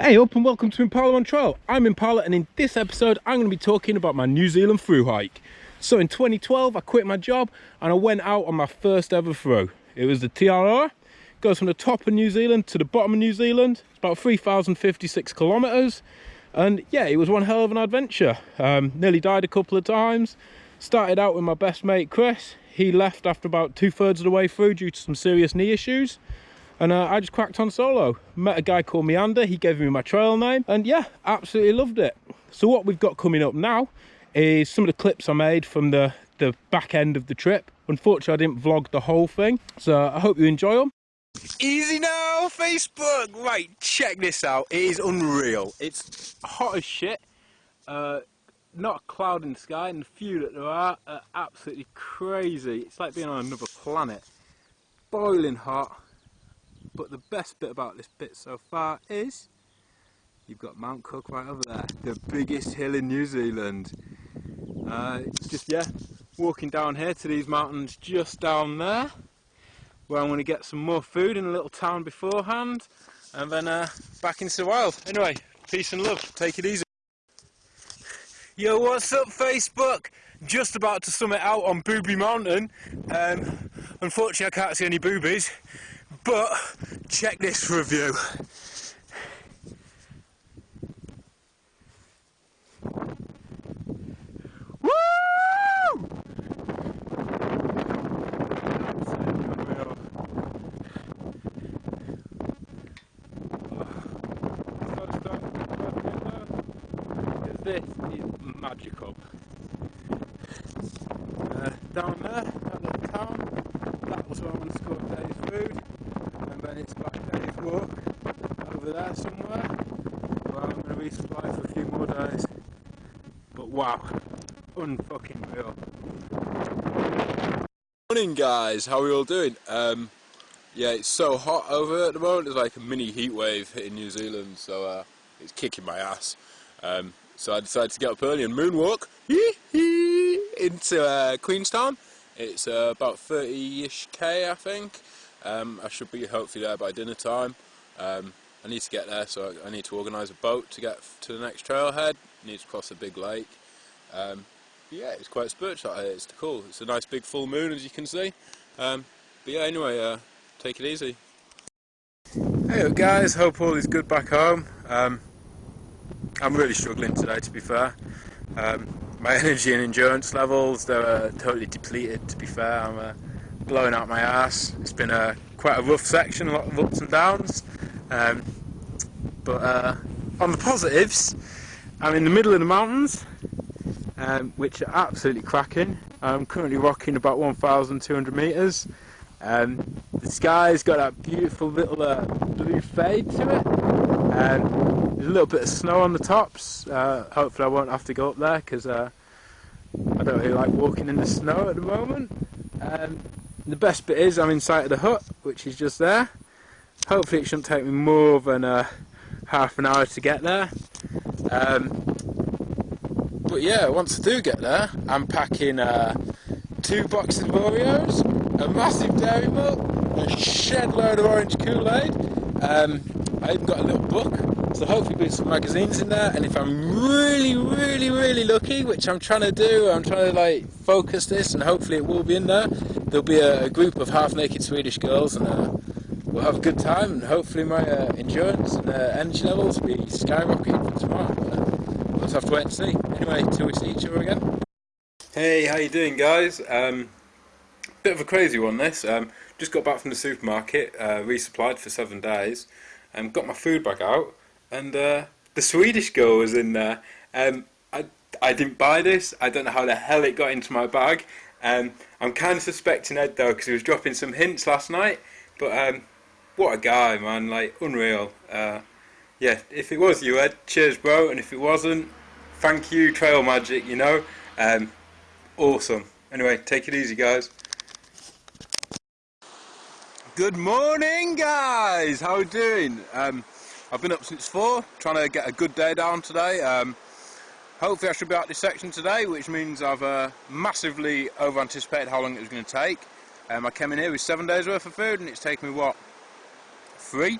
Hey up and welcome to Impala on Trail. I'm Impala and in this episode I'm going to be talking about my New Zealand through hike. So in 2012 I quit my job and I went out on my first ever through. It was the TRR, goes from the top of New Zealand to the bottom of New Zealand. It's about 3,056 kilometres and yeah it was one hell of an adventure. Um, nearly died a couple of times. Started out with my best mate Chris. He left after about two thirds of the way through due to some serious knee issues and uh, I just cracked on solo. Met a guy called Meander, he gave me my trail name, and yeah, absolutely loved it. So what we've got coming up now is some of the clips I made from the, the back end of the trip. Unfortunately, I didn't vlog the whole thing, so I hope you enjoy them. Easy now, Facebook! Right, check this out. It is unreal. It's hot as shit. Uh, not a cloud in the sky, and the few that there are are absolutely crazy. It's like being on another planet. Boiling hot but the best bit about this bit so far is you've got Mount Cook right over there, the biggest hill in New Zealand. Uh, just, yeah, walking down here to these mountains just down there, where I'm going to get some more food in a little town beforehand, and then uh, back into the wild. Anyway, peace and love, take it easy. Yo, what's up Facebook? Just about to summit out on Booby Mountain. Um, unfortunately I can't see any boobies, but check this review. this is magical. Uh, down there, that little town, that was where I want to score today's food and it's Black Day's Walk over there somewhere. For a few more days. But wow, unfucking real. Morning guys, how are we all doing? Um, yeah, it's so hot over at the moment, it's like a mini heat wave hitting New Zealand, so uh, it's kicking my ass. Um, so I decided to get up early and moonwalk into uh, Queenstown. It's uh, about 30-ish K I think. Um, I should be hopefully there by dinner time. Um, I need to get there, so I need to organise a boat to get to the next trailhead. I need to cross a big lake. Um, yeah, it's quite spiritual here. It's cool. It's a nice big full moon, as you can see. Um, but yeah, anyway, uh, take it easy. Hey guys, hope all is good back home. Um, I'm really struggling today, to be fair. Um, my energy and endurance levels, they're uh, totally depleted, to be fair. I'm uh, blowing out my ass. It's been a quite a rough section, a lot of ups and downs. Um, but uh, on the positives, I'm in the middle of the mountains, um, which are absolutely cracking. I'm currently rocking about 1,200 metres. Um, the sky's got that beautiful little uh, blue fade to it. Um, there's a little bit of snow on the tops. Uh, hopefully I won't have to go up there because uh, I don't really like walking in the snow at the moment. Um, the best bit is I'm inside of the hut, which is just there. Hopefully it shouldn't take me more than uh, half an hour to get there. Um, but yeah, once I do get there, I'm packing uh, two boxes of Oreos, a massive dairy milk, a shed load of orange Kool-Aid. Um, I even got a little book, so hopefully there'll some magazines in there. And if I'm really, really, really lucky, which I'm trying to do, I'm trying to like focus this, and hopefully it will be in there there'll be a, a, group of half-naked Swedish girls and we'll have a good time and hopefully my uh, endurance and uh, energy levels will be skyrocketing for tomorrow. But, uh, we'll just have to wait and see. Anyway, till we see each other again. Hey, how you doing guys? Um, bit of a crazy one this. Um, just got back from the supermarket, uh, resupplied for seven days, and um, got my food bag out, and uh, the Swedish girl was in there. Um, I, I didn't buy this, I don't know how the hell it got into my bag, um, I'm kind of suspecting Ed though because he was dropping some hints last night. But um, what a guy, man! Like unreal. Uh, yeah, if it was you, Ed, cheers, bro. And if it wasn't, thank you, Trail Magic. You know, um, awesome. Anyway, take it easy, guys. Good morning, guys. How are we doing? Um, I've been up since four, trying to get a good day down today. Um, Hopefully I should be out this section today, which means I've uh, massively over-anticipated how long it was going to take. Um, I came in here with seven days worth of food and it's taken me, what, three?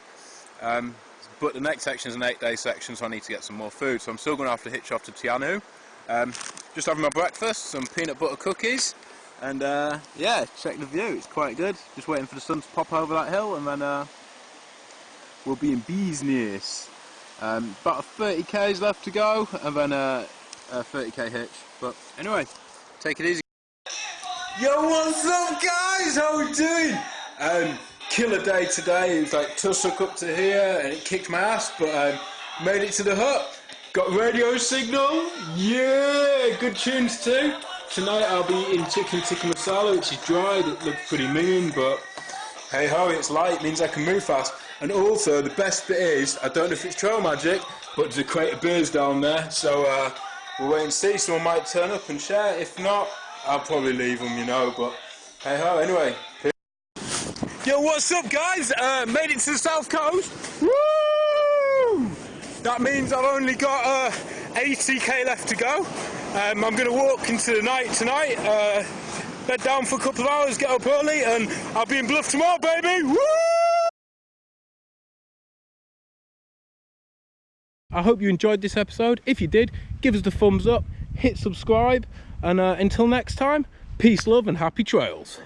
Um, but the next section is an eight day section, so I need to get some more food. So I'm still going to have to hitch off to Te Anau. Um, just having my breakfast, some peanut butter cookies, and uh, yeah, check the view, it's quite good. Just waiting for the sun to pop over that hill, and then uh, we'll be in business. Um, about 30 k's left to go, and then uh, a 30k hitch. But anyway, take it easy. Yo, what's up, guys? How we doing? Um, killer day today. It was like tussock up to here, and it kicked my ass, but um, made it to the hut. Got radio signal. Yeah, good tunes too. Tonight I'll be eating chicken tikka masala, which is dried. It looks pretty mean, but hey ho, it's light, means I can move fast. And also, the best bit is, I don't know if it's trail magic, but there's a crate of beers down there, so uh, we'll wait and see. Someone might turn up and share. If not, I'll probably leave them, you know, but hey ho, anyway. Yo, what's up, guys? Uh, made it to the south coast. Woo! That means I've only got uh, 80k left to go. Um, I'm going to walk into the night tonight, uh, bed down for a couple of hours, get up early, and I'll be in Bluff tomorrow, baby. Woo! I hope you enjoyed this episode. If you did, give us the thumbs up, hit subscribe, and uh, until next time, peace, love, and happy trails.